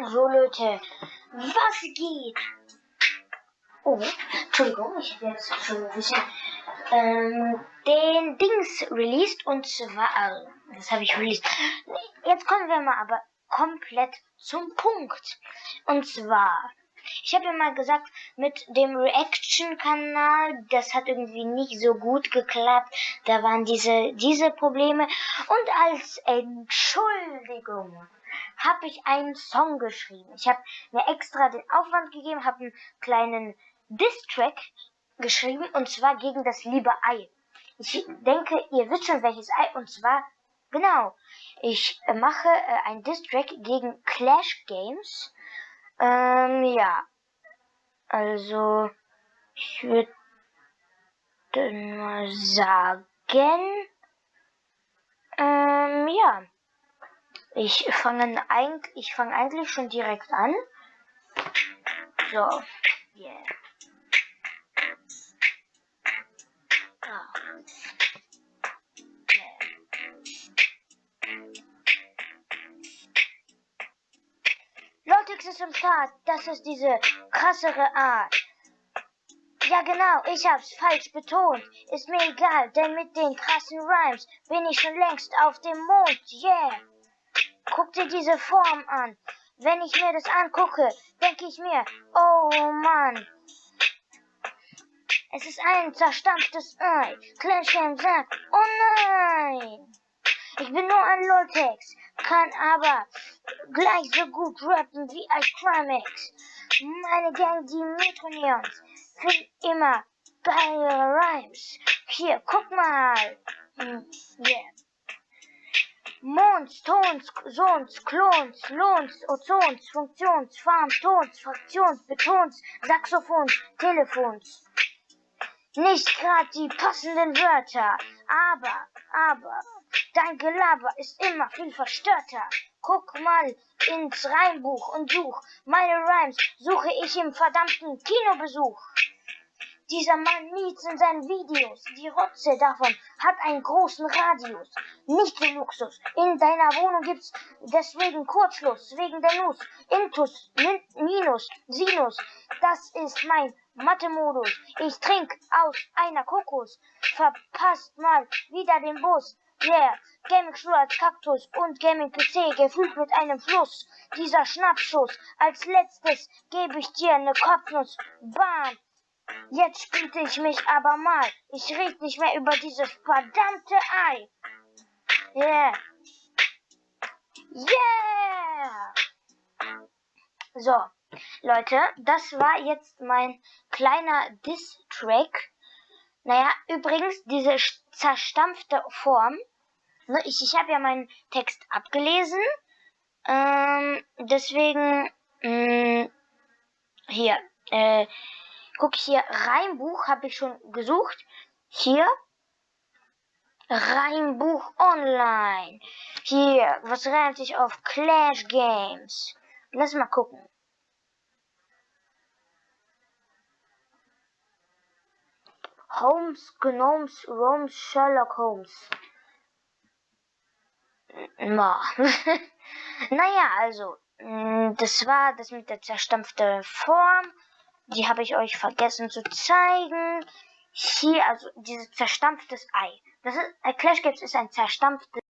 So Leute, was geht? Oh, Entschuldigung, ich habe jetzt schon ein bisschen ähm, den Dings released und zwar, also, das habe ich released. Jetzt kommen wir mal aber komplett zum Punkt. Und zwar, ich habe ja mal gesagt, mit dem Reaction-Kanal, das hat irgendwie nicht so gut geklappt. Da waren diese, diese Probleme. Und als Entschuldigung habe ich einen Song geschrieben. Ich habe mir extra den Aufwand gegeben, habe einen kleinen Diss-Track geschrieben und zwar gegen das liebe Ei. Ich denke, ihr wisst schon welches Ei und zwar genau. Ich mache äh, ein Diss-Track gegen Clash Games. Ähm, ja. Also, ich würde mal sagen, ähm, ja. Ich fange eigentlich, ich eigentlich schon direkt an. So, yeah. Ah. Yeah. Lotix ist im Start. Das ist diese krassere Art. Ja genau, ich hab's falsch betont. Ist mir egal, denn mit den krassen Rhymes bin ich schon längst auf dem Mond. Yeah. Guck dir diese Form an. Wenn ich mir das angucke, denke ich mir, oh Mann. Es ist ein zerstampftes Ei. Kleinstein sagt, oh nein. Ich bin nur ein Loltex, kann aber gleich so gut rappen wie ein Crimex. Meine Gang, die Metroneons, finden immer geile Rhymes. Hier, guck mal. Hm, yeah. Mons, Tons, Sons, Klons, Lohns, Ozons, Funktions, Farm, Tons, Fraktions, Betons, Saxophons, Telefons. Nicht gerade die passenden Wörter, aber, aber, dein Gelaber ist immer viel verstörter. Guck mal ins Reimbuch und such meine Rhymes, suche ich im verdammten Kinobesuch. Dieser Mann niezt in seinen Videos. Die Rotze davon hat einen großen Radius. Nicht so Luxus. In deiner Wohnung gibt's deswegen Kurzschluss. Wegen der Nuss. Intus, Min Minus, Sinus. Das ist mein Mathe-Modus. Ich trink aus einer Kokos. Verpasst mal wieder den Bus. Yeah, Gaming-Stuhl als Kaktus und Gaming-PC gefüllt mit einem Fluss. Dieser Schnappschuss. Als letztes gebe ich dir eine Kopfnuss. Bam. Jetzt spielte ich mich aber mal. Ich red nicht mehr über dieses verdammte Ei. Yeah. Yeah. So, Leute, das war jetzt mein kleiner Diss-Track. Naja, übrigens, diese zerstampfte Form. Ne, ich ich habe ja meinen Text abgelesen. Ähm, deswegen, mh, mm, hier, äh, Guck hier, Reimbuch habe ich schon gesucht. Hier. Reimbuch online. Hier, was reimt sich auf Clash Games? Lass mal gucken. Holmes, Gnomes, Romes, Sherlock Holmes. Na. naja, also, mm, das war das mit der zerstampften Form. Die habe ich euch vergessen zu zeigen. Hier, also dieses zerstampftes Ei. Das ist, äh, Clash Games ist ein zerstampftes